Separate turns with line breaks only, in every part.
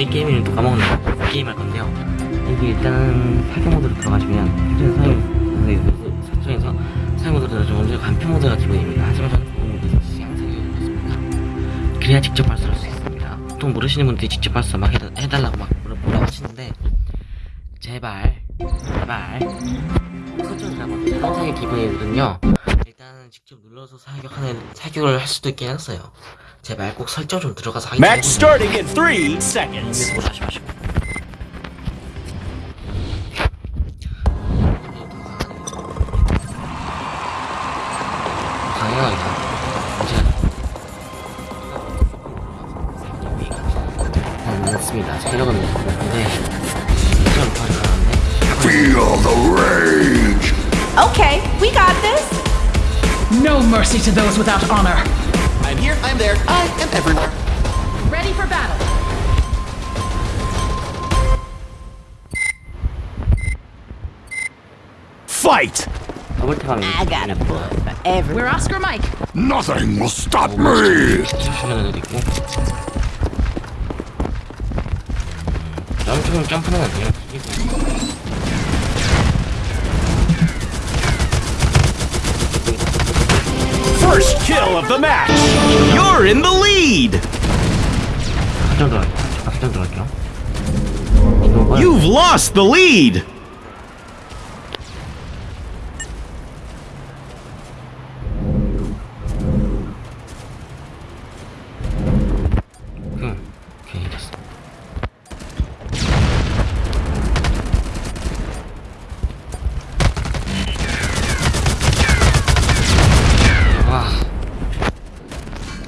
뭐지 게임이는 또 까먹네 게임 할 건데요. 이게 일단은 파괴 모드로 들어가시면 현재 사용 설정에서 사용 모드로 좀 먼저 간표 모드가 기본입니다. 하지만 저는 보호 모드에서 시향사격을 넣습니다. 그래야 직접 발사할 수 있습니다. 보통 모르시는 분들이 직접 발사 막 해다, 해달라고 막 뭐라- 뭐라고 하시는데 제발 제발 설정이라고 사용사격 기본이거든요. 일단은 직접 눌러서 사격하는 사격을 할 수도 있긴 했어요 제발 꼭 설정 좀 들어가서 하기
Match starting in three seconds.
뭐 다시 마시고. 당연하게 이제 됐습니다. 체력은 높은데 실전 발휘하는데
Feel the rage!
Okay, we got this.
No mercy to those without honor.
I'm here, I'm there, I am everywhere.
Ready for battle.
Fight!
I look how
I got a bullet for everyone.
We're Oscar Mike.
Nothing will stop me!
Don't jump in
First kill of the match! You're in the lead! You've lost the lead!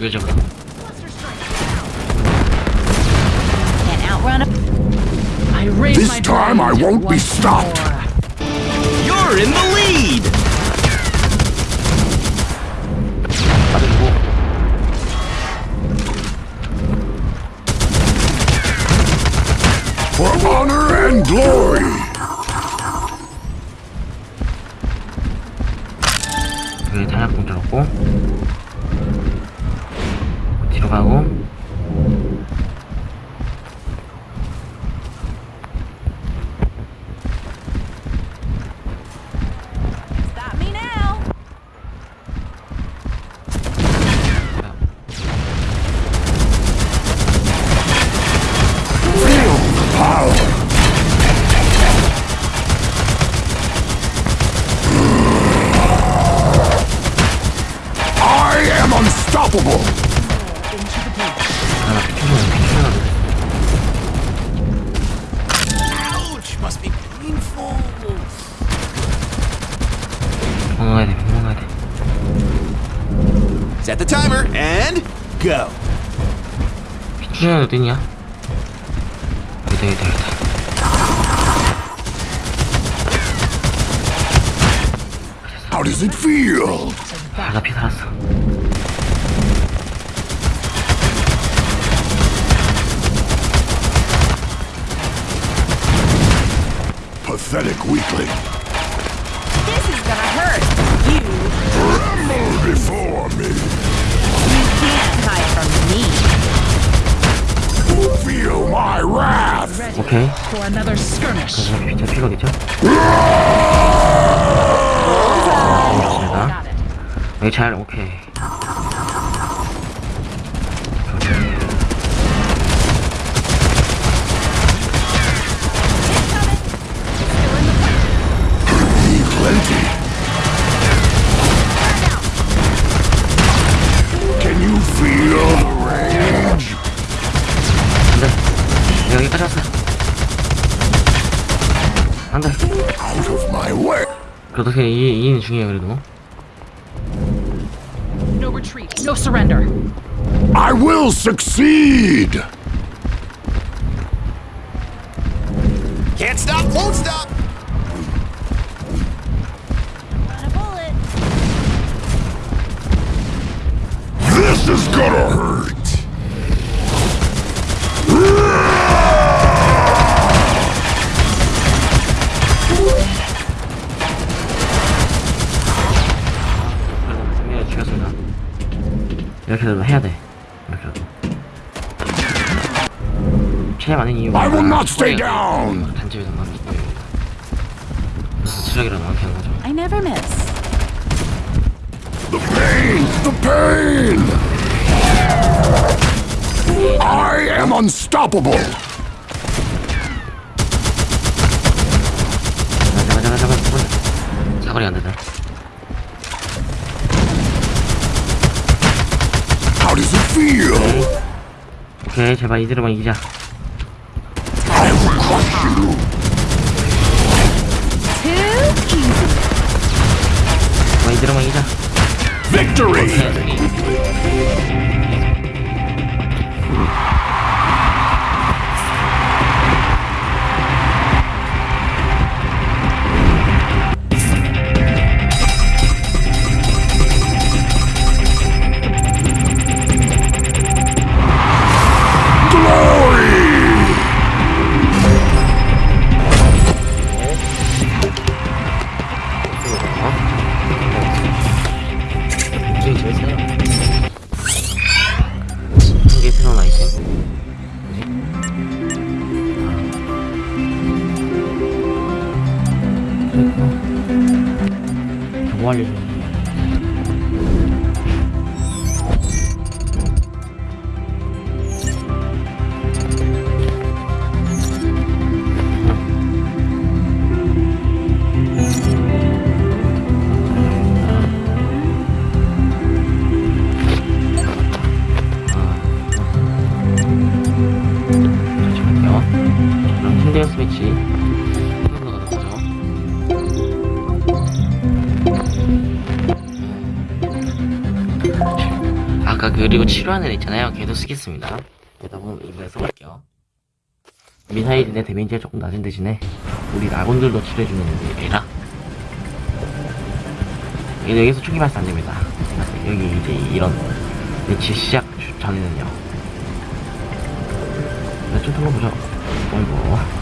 이거 저거.
Can't outrun a.
I raise
This
my
time I
blade
won't be
once
stopped.
more.
You're in the
and
go.
피쳐는 어딨냐? 여기다 여기다 여기다.
How does it feel?
아, 나피 살았어.
Pathetic weakling.
This is gonna hurt. You,
Tremble before me.
오케이. 그래서 찍어겠죠?
아!
아, 네, 잘 오케이. 안돼. 여기까지 왔어. 안돼.
Out of my way.
그래도 그냥 이 이는 중요해 그래도.
No retreat. No surrender.
I will succeed.
Can't stop, won't stop.
Got a bullet.
This is gonna hurt.
이렇게라도 해야 돼. 이렇게라도. 최대 많은 이유가
I will not stay down.
단집에서 많기 때문입니다. 그래서 체력이라도 많게 하는 거죠.
I never miss.
The pain! The pain! I am unstoppable!
잡아 잡아 잡아 잡아 사거리 안 된다. 오케이 제발 이대로만 이기자.
I will crush you!
Too easy.
제발 이대로만 이기자.
Victory!
오케이 힌데어 스매치 한번더 가보죠. 아까 그리고 치료하는 애 있잖아요. 걔도 쓰겠습니다. 일단 한번 이번에 써볼게요. 미사일인데 데미지가 조금 낮은 대신에 우리 아군들도 치료해주는 애라. 얘 여기서 총기 발사 안 됩니다. 여기 이제 이런 매치 시작 전에는요. 네, 좀 털어보죠. 어이구.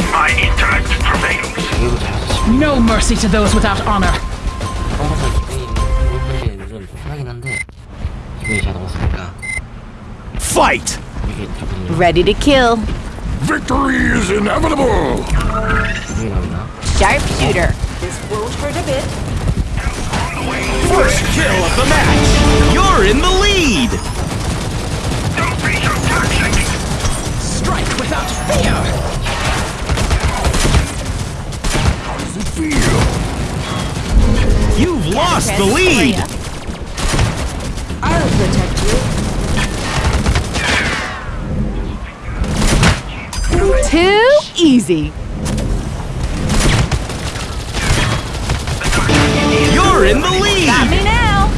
My intellect prevails.
No mercy to those without honor.
Fight!
Ready to kill.
Victory is inevitable!
Sharpshooter.
This will hurt a bit.
First kill of the match! You're in the lead!
Don't be so
toxic! Strike without fear!
You've lost the lead!
I'll protect you.
Too easy.
You're in the lead!
Got me now!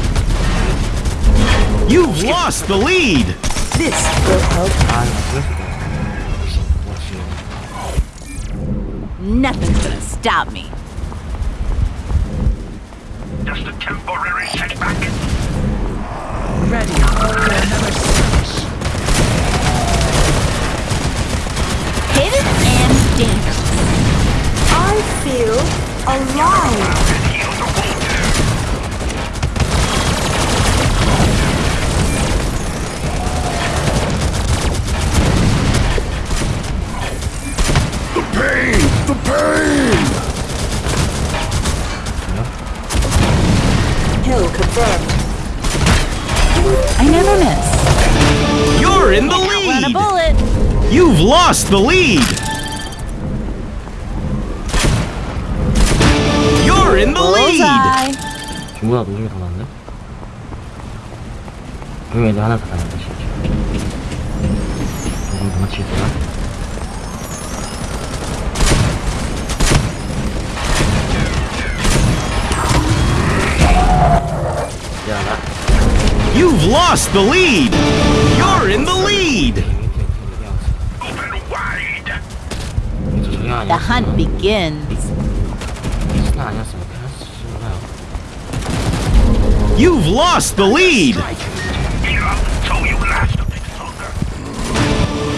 You've lost the lead!
This will help.
Nothing's gonna stop me.
Temporary setback.
Ready for another skirmish.
Hidden and dangerous.
I feel alive.
lost the lead! You're in the lead!
중구가 동점이 더 많네? 그럼 이제 하나 더 가는데 진짜 이건 뭐 칠까?
You've lost the lead! You're in the lead!
The hunt begins.
You've lost the lead!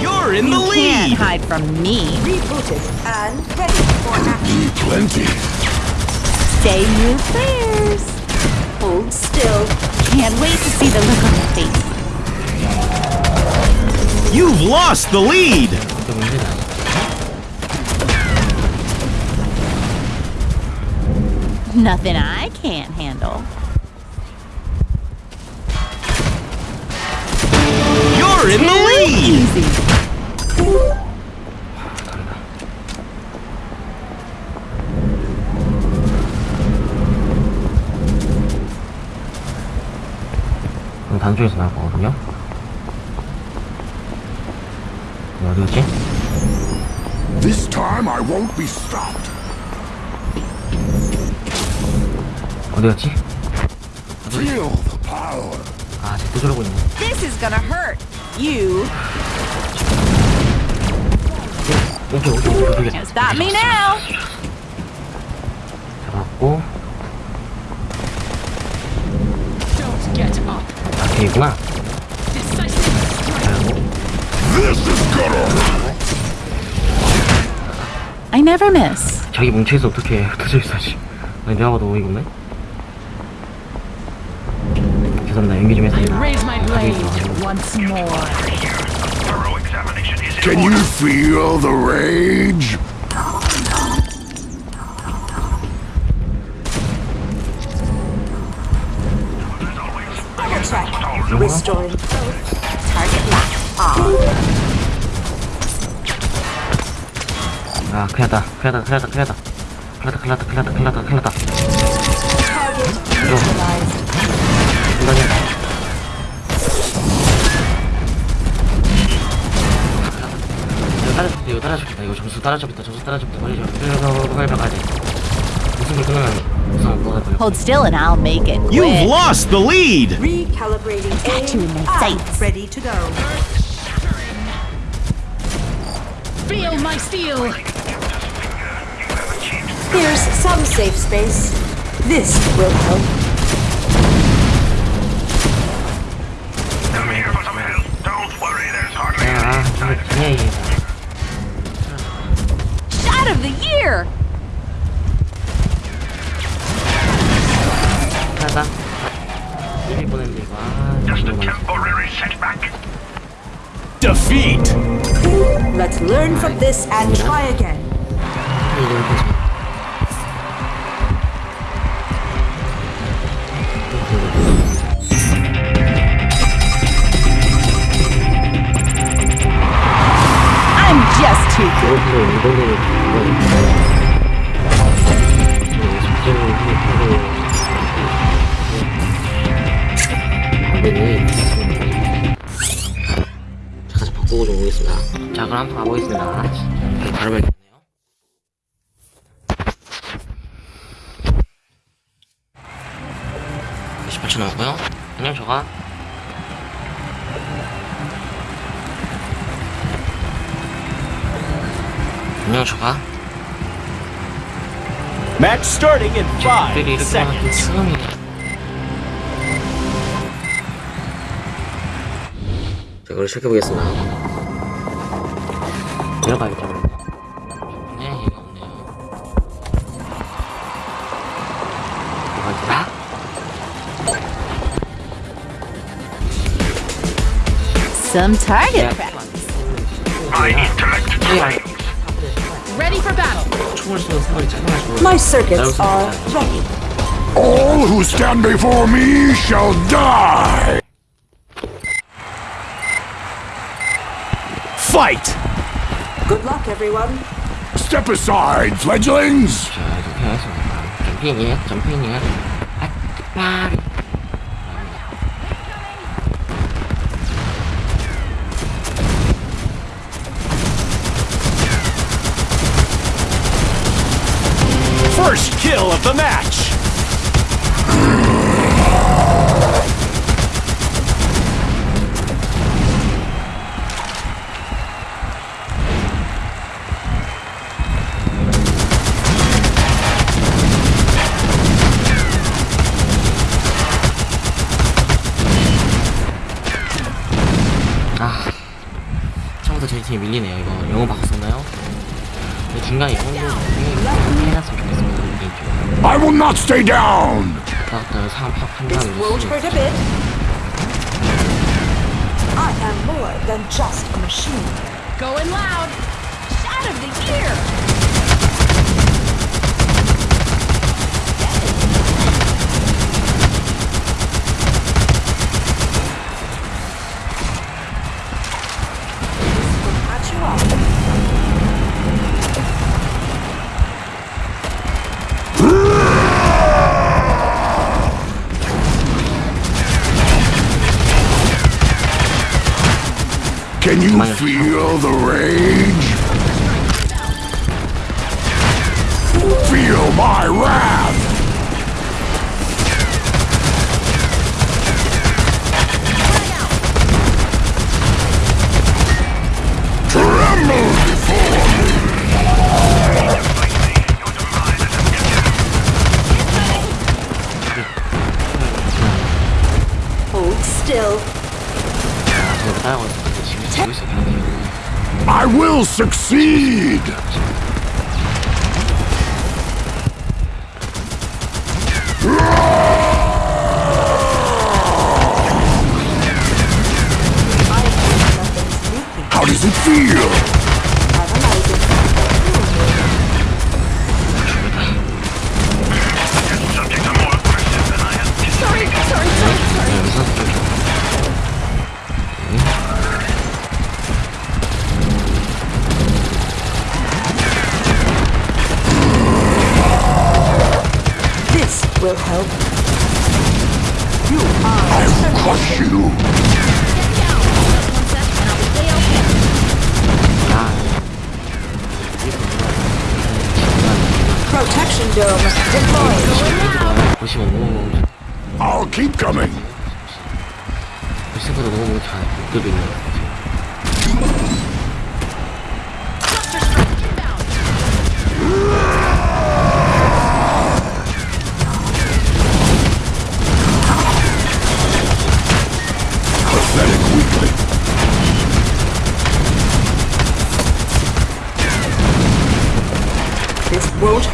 You're in the lead!
You can't hide from me.
Rebooted and ready for action.
Plenty.
Stay your prayers.
Hold still.
Can't wait to see the look on your face.
You've lost the lead!
Nothing I can't handle.
You're in the lead.
Easy.
그럼 단쪽에서 나올 거거든요. 네, 어디 갔지?
This time I won't be stopped.
어디
power.
아, 쟤또 저러고 있네.
This is gonna hurt. You
오케이, 오케이, 오케이, 오케이.
stop me now.
잡았고,
Don't get up.
아, 걔구나.
Decisive strike.
This is gonna
I never miss.
자기 뭉쳐있어 어떻게 흩어져 있어야지. 아니, 내가 봐도 없네. 죄송합니다. 연기 좀
I
했습니다.
raise my
가지고
blade
있어가지고.
once more.
thorough examination is in Can you order. feel the rage?
Double check. Restoring both. Target lock on.
아, 큰일 났다. 큰일 났다. 큰일 났다. 큰일 났다. 큰일 났다. 큰일 났다. 큰일 났다. 큰일 났다. 큰일 났다.
Target neutralized.
중단이야. 이거 따라잡겠다. 이거 따라잡겠다. 이거 점수 따라잡겠다. 점수 따라잡겠다. 빨리 좀. 빨리 빨리 빨리 빨리 가야 돼. 무슨 걸 끊으면 우선 뭐가 걸려.
Hold still and I'll make it
You've
quick.
lost the lead.
Recalibrating
Got you in
aim
my
and
sights.
ready to go.
Feel my steel.
Here's some safe space. This will help.
Shot of the year!
Just a temporary setback.
Defeat!
Let's learn from this and try again.
다시 바꾸고 좀 오겠습니다 자 그럼 한번 가보겠습니다. 바로 발견네요. 28초 남았고요. 그냥 저가 녀석아
Match starting in
5
seconds.
자, 그걸 시작해 보겠습니다. 들어가겠다 그러면. 네, 이거 없네요. 어디다?
Some target practice.
My intellect.
ready for battle.
My circuits are ready.
All who stand before me shall die!
Fight!
Good luck, everyone.
Step aside, fledglings!
팀이 밀리네요 이거 영어 바꿨었나요? 중간에 영어도 해놨으면 좋겠습니다 개인적으로
I will not stay down!
그다음부터 상황
a bit. I am more than just a machine.
Going loud.
Shot of the year.
Patch you up.
Can you feel the rage? Feel my wrath!
still.
I will succeed! How does it feel?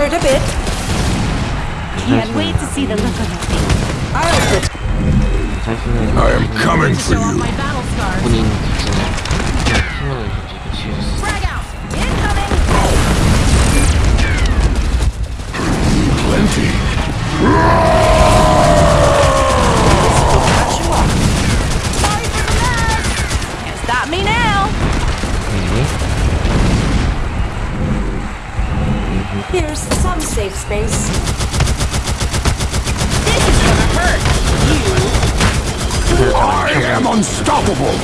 a bit.
Can't wait to see the look on your face.
I am coming for you.
Frag out!
Incoming!
Plenty!
Here's some safe space.
This is gonna hurt! You...
I am unstoppable!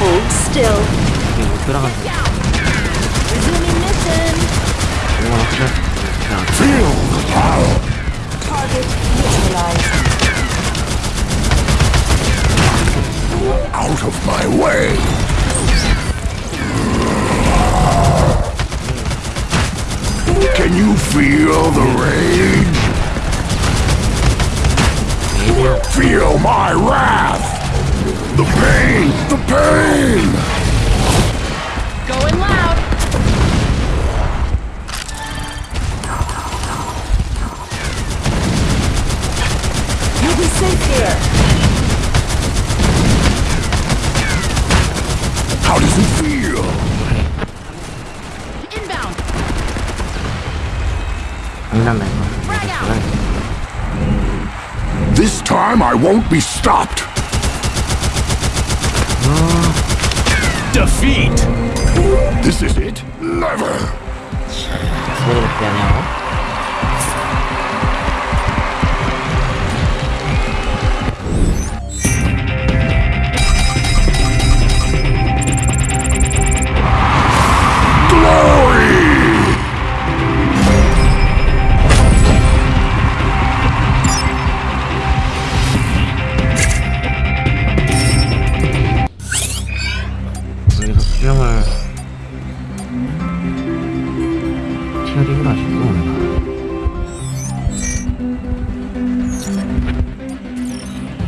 Hold still.
Resuming mission!
Feel the power!
Target neutralized.
Out of my way! Can you feel the rage? You will Feel my wrath! The pain! The pain! This time I won't be stopped!
Defeat!
This is it? Never!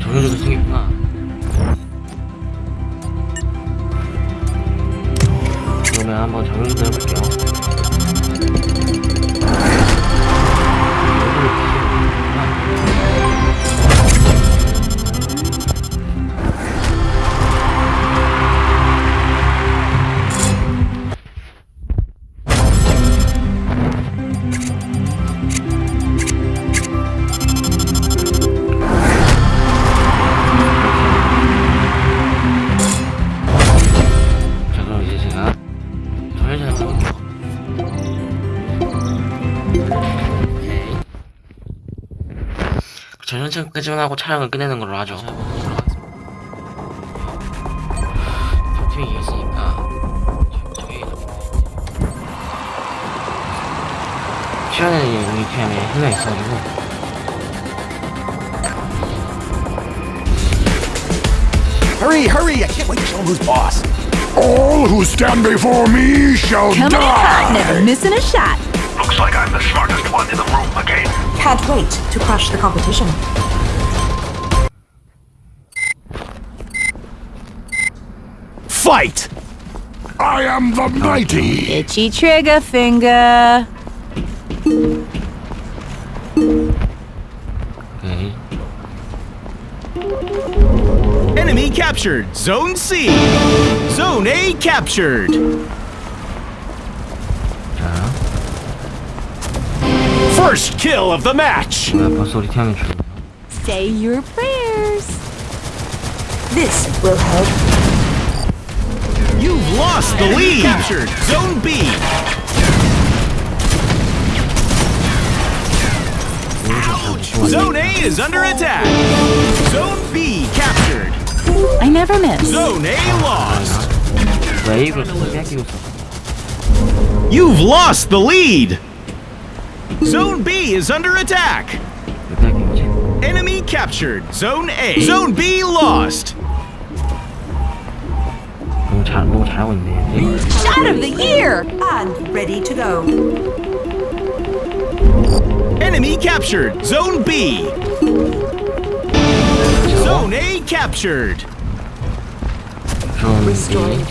저런 식으로 생겼구나. 그러면 한번 적용도 해볼게요. 까지만 하고 촬영을 끝내는 걸로 하죠. 적팀이 이겼으니까 시간에는 우리 팀에 한 명 있어가지고
Hurry, hurry! I can't wait to show him who's boss.
All who stand before me shall
Coming in hot,
die.
never missing a shot.
Looks like I'm the smartest one in the room again.
Can't wait to crush the competition.
Fight!
I am the mighty!
Itchy trigger finger.
Enemy captured! Zone C! Zone A captured! First kill of the match!
Say your prayers.
This will help.
You've lost the lead! Captured Zone B! Ouch. Zone A is under attack! Zone B captured!
I never miss.
Zone A lost! You've lost the lead! Zone B is under attack. Enemy captured. Zone A. Zone B lost.
Shot of the year!
And ready to go.
Enemy captured. Zone B. Zone A captured.
Restoring.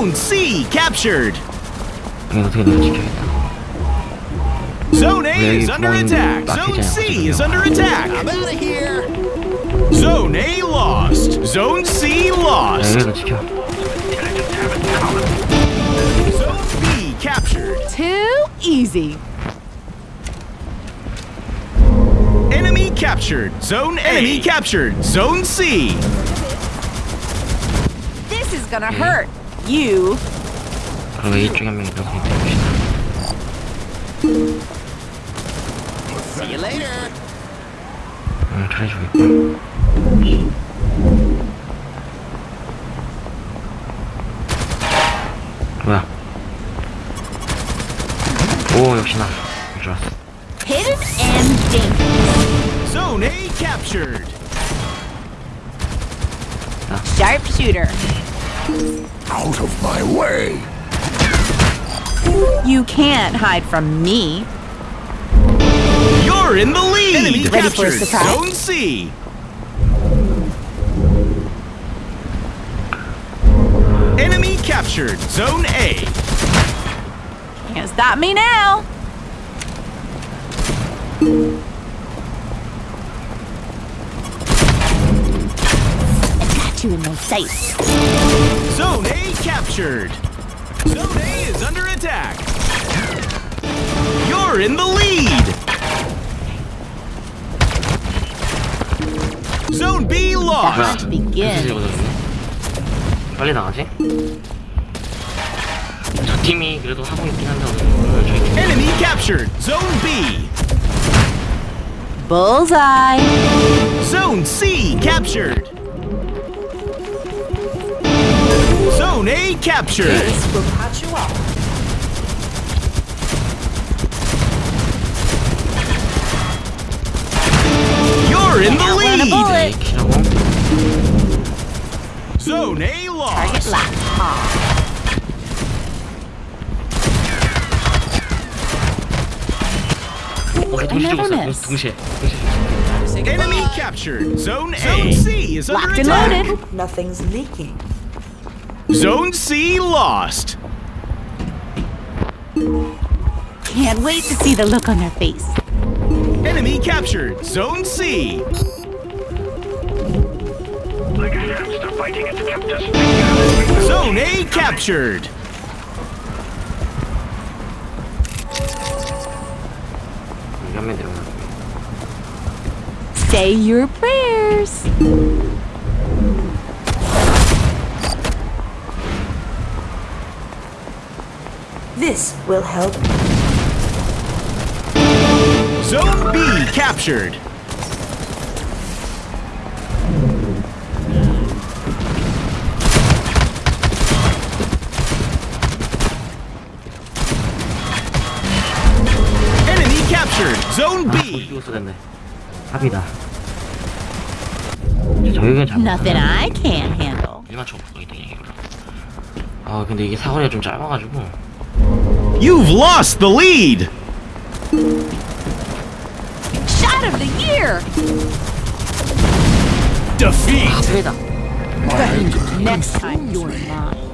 Zone C captured. Zone A is under attack. Zone C is under attack. I'm out of here. Zone A lost. Zone C lost. Zone B captured.
Too easy.
Enemy captured. Zone A. Enemy captured. Zone C.
This is gonna hurt You.
그리고 이쪽에 한 명 이렇게 해봅시다
See you later.
응 잘해주겠다 뭐야 오 역시나 좋았어
Hidden and dangerous.
Zone A captured.
Sharpshooter.
Out of my way.
You can't hide from me.
You're in the lead. Enemy
Ready for a
captured.
surprise?
Zone C. Enemy captured. Zone A.
Can't stop me now. I got you in my sights.
Zone A captured. Zone A is under attack. You're in the lead. Zone B
The
lost.
hunt begins.
이거거든요 빨리 나가지? 저 팀이 그래도 하고 있긴 한데 오늘 저희 팀
Enemy captured. Zone B.
Bullseye.
Zone C captured. Zone A captured.
This will patch you up.
You're in the lead. Zone A lost.
Target locked. I
never miss.
Enemy captured. Zone A. Zone C is under
Locked
attack.
and loaded.
Nothing's leaking.
Zone C lost.
Can't wait to see the look on their face.
Enemy captured. Zone C. Zone A captured.
Say your prayers.
This will help.
captured. Enemy captured. Zone
아,
B.
죽었어 근데 합이다 저격은 잡
Nothing I can't handle.
일만 쳐보겠다 그냥 이걸로 아 근데 이게 사거리가 좀 짧아가지고
You've lost the lead!
Shot of the year!
Defeat!
Next time you're not.